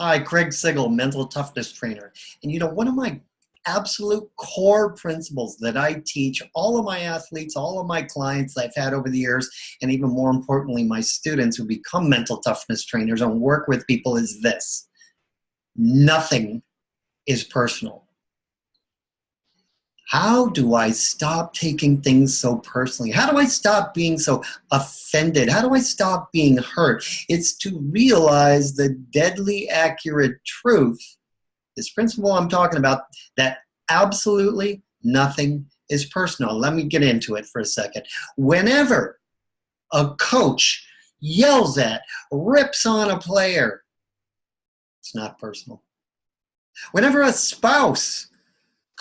Hi, Craig Sigl, mental toughness trainer. And you know, one of my absolute core principles that I teach all of my athletes, all of my clients I've had over the years, and even more importantly, my students who become mental toughness trainers and work with people is this. Nothing is personal. How do I stop taking things so personally? How do I stop being so offended? How do I stop being hurt? It's to realize the deadly accurate truth, this principle I'm talking about, that absolutely nothing is personal. Let me get into it for a second. Whenever a coach yells at, rips on a player, it's not personal. Whenever a spouse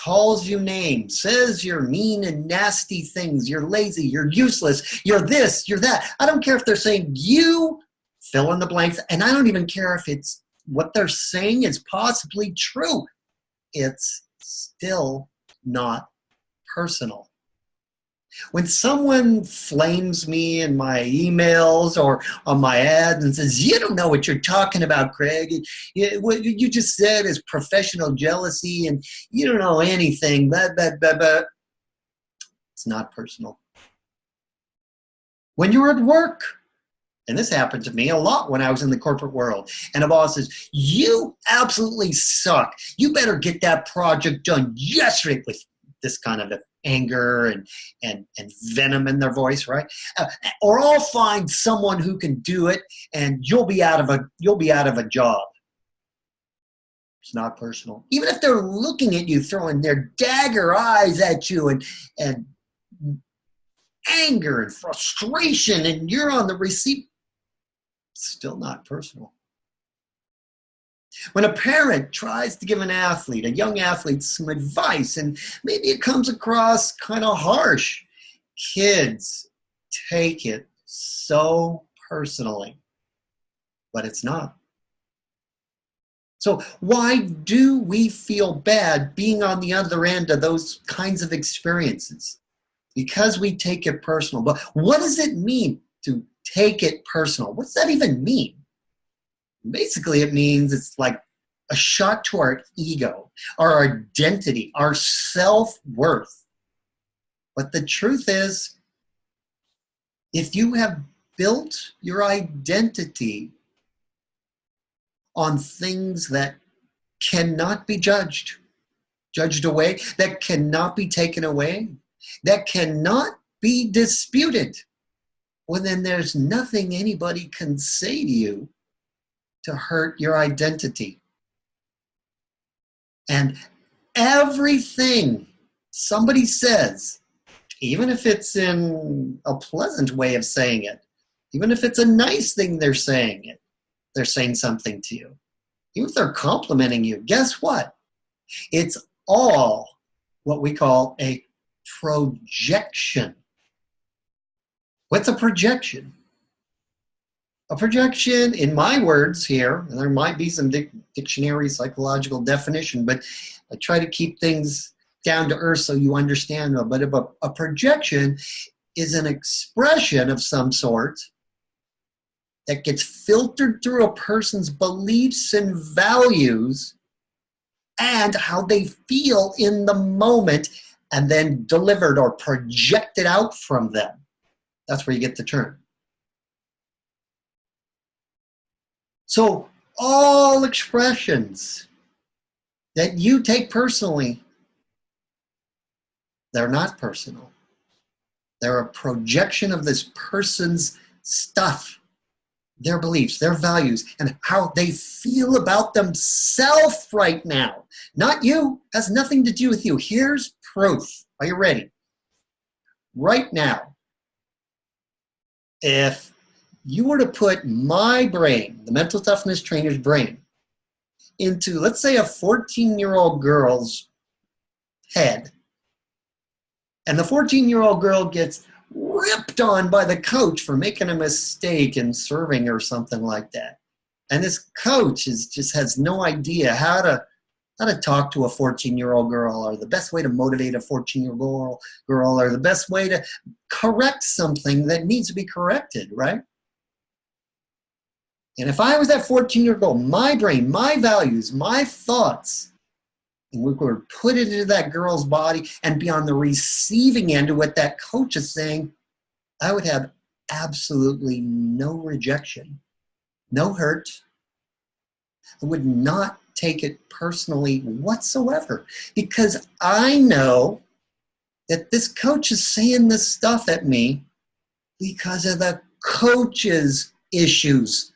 calls you names, says you're mean and nasty things, you're lazy, you're useless, you're this, you're that. I don't care if they're saying you fill in the blanks, and I don't even care if it's what they're saying is possibly true. It's still not personal. When someone flames me in my emails or on my ads and says, you don't know what you're talking about, Craig. What you just said is professional jealousy and you don't know anything, blah, blah, blah, blah. It's not personal. When you're at work, and this happened to me a lot when I was in the corporate world, and a boss says, you absolutely suck. You better get that project done yesterday with this kind of anger and, and, and venom in their voice, right? Uh, or I'll find someone who can do it and you'll be out of a, you'll be out of a job. It's not personal. Even if they're looking at you, throwing their dagger eyes at you and, and anger and frustration and you're on the receipt, still not personal. When a parent tries to give an athlete, a young athlete, some advice, and maybe it comes across kind of harsh, kids take it so personally, but it's not. So why do we feel bad being on the other end of those kinds of experiences? Because we take it personal. But what does it mean to take it personal? What's that even mean? Basically it means it's like a shot to our ego, our identity, our self-worth. But the truth is, if you have built your identity on things that cannot be judged, judged away, that cannot be taken away, that cannot be disputed, well then there's nothing anybody can say to you to hurt your identity. And everything somebody says, even if it's in a pleasant way of saying it, even if it's a nice thing they're saying it, they're saying something to you. Even if they're complimenting you, guess what? It's all what we call a projection. What's a projection? A projection, in my words here, and there might be some dic dictionary psychological definition, but I try to keep things down to earth so you understand. But a, a projection is an expression of some sort that gets filtered through a person's beliefs and values and how they feel in the moment and then delivered or projected out from them. That's where you get the term. So all expressions that you take personally, they're not personal. They're a projection of this person's stuff, their beliefs, their values, and how they feel about themselves right now. Not you, has nothing to do with you. Here's proof. Are you ready? Right now, if you were to put my brain, the mental toughness trainer's brain, into, let's say, a 14-year-old girl's head, and the 14-year-old girl gets ripped on by the coach for making a mistake in serving or something like that. And this coach is just has no idea how to how to talk to a 14-year-old girl or the best way to motivate a 14-year-old girl, girl or the best way to correct something that needs to be corrected, right? And if I was that 14 year old, my brain, my values, my thoughts, we were put it into that girl's body and be on the receiving end of what that coach is saying, I would have absolutely no rejection, no hurt. I would not take it personally whatsoever because I know that this coach is saying this stuff at me because of the coach's issues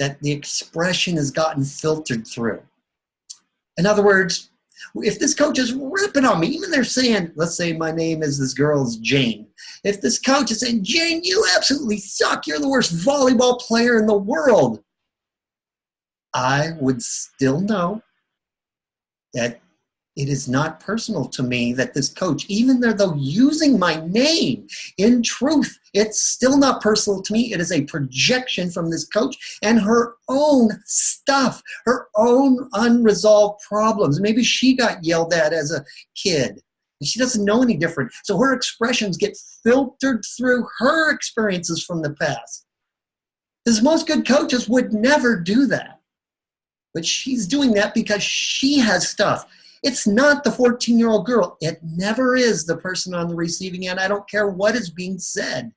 that the expression has gotten filtered through. In other words, if this coach is ripping on me, even they're saying, let's say my name is this girl's Jane. If this coach is saying, Jane, you absolutely suck, you're the worst volleyball player in the world, I would still know that it is not personal to me that this coach, even though using my name, in truth, it's still not personal to me. It is a projection from this coach and her own stuff, her own unresolved problems. Maybe she got yelled at as a kid. She doesn't know any different. So her expressions get filtered through her experiences from the past. Because most good coaches would never do that. But she's doing that because she has stuff it's not the 14 year old girl. It never is the person on the receiving end. I don't care what is being said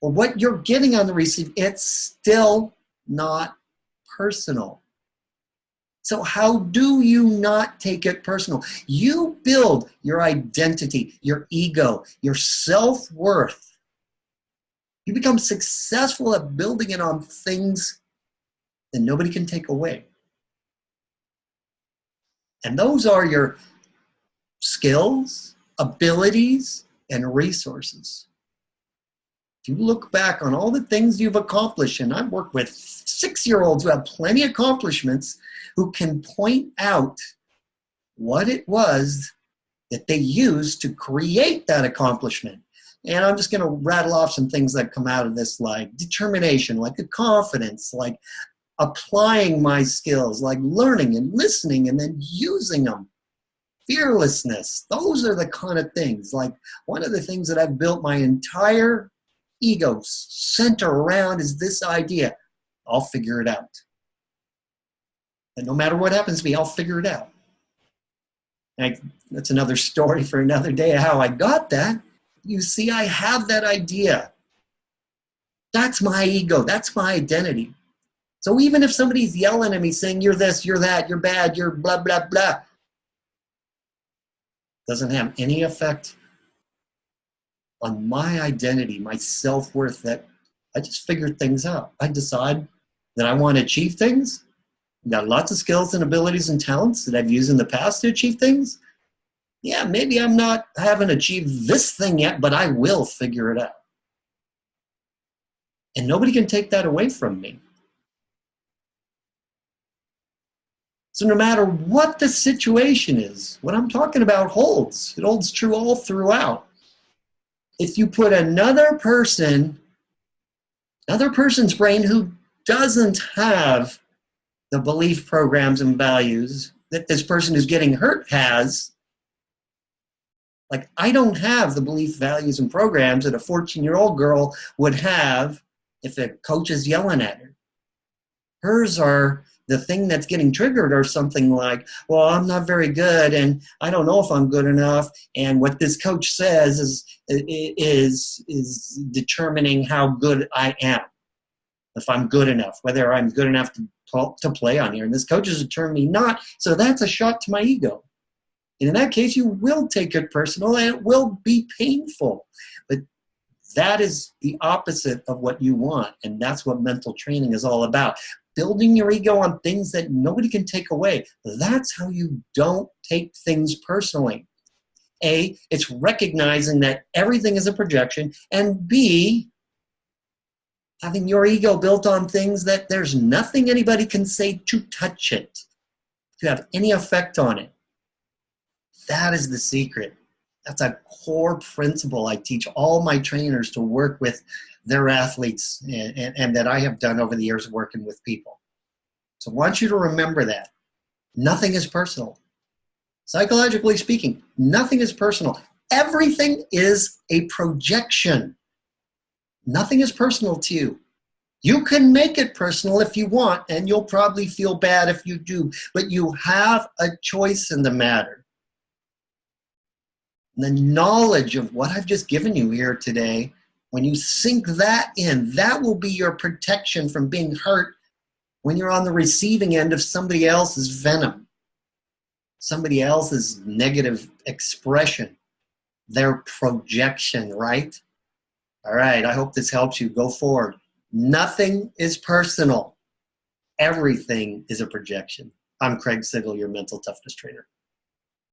or what you're getting on the receiving. It's still not personal. So how do you not take it personal? You build your identity, your ego, your self-worth. You become successful at building it on things that nobody can take away. And those are your skills, abilities, and resources. If you look back on all the things you've accomplished, and I've worked with six-year-olds who have plenty of accomplishments who can point out what it was that they used to create that accomplishment. And I'm just going to rattle off some things that come out of this, like determination, like a confidence, like applying my skills, like learning and listening and then using them. Fearlessness, those are the kind of things. Like one of the things that I've built my entire ego center around is this idea I'll figure it out. And no matter what happens to me, I'll figure it out. And that's another story for another day how I got that. You see, I have that idea. That's my ego. That's my identity. So even if somebody's yelling at me saying, you're this, you're that, you're bad, you're blah, blah, blah, doesn't have any effect on my identity, my self-worth that I just figured things out. I decide that I want to achieve things. I've got lots of skills and abilities and talents that I've used in the past to achieve things. Yeah, maybe I'm not, I haven't achieved this thing yet, but I will figure it out. And nobody can take that away from me. So no matter what the situation is, what I'm talking about holds. It holds true all throughout. If you put another person, another person's brain who doesn't have the belief programs and values that this person who's getting hurt has, like I don't have the belief, values, and programs that a 14-year-old girl would have if a coach is yelling at her. Hers are the thing that's getting triggered or something like, well, I'm not very good and I don't know if I'm good enough. And what this coach says is, is, is determining how good I am. If I'm good enough, whether I'm good enough to, to play on here. And this coach is determining not, so that's a shot to my ego. And in that case, you will take it personal and it will be painful. But that is the opposite of what you want. And that's what mental training is all about building your ego on things that nobody can take away. That's how you don't take things personally. A, it's recognizing that everything is a projection, and B, having your ego built on things that there's nothing anybody can say to touch it, to have any effect on it. That is the secret. That's a core principle I teach all my trainers to work with their athletes and, and, and that I have done over the years working with people. So I want you to remember that. Nothing is personal. Psychologically speaking, nothing is personal. Everything is a projection. Nothing is personal to you. You can make it personal if you want, and you'll probably feel bad if you do, but you have a choice in the matter. The knowledge of what I've just given you here today, when you sink that in, that will be your protection from being hurt when you're on the receiving end of somebody else's venom, somebody else's negative expression, their projection, right? All right, I hope this helps you. Go forward. Nothing is personal. Everything is a projection. I'm Craig Sigl, your mental toughness trainer.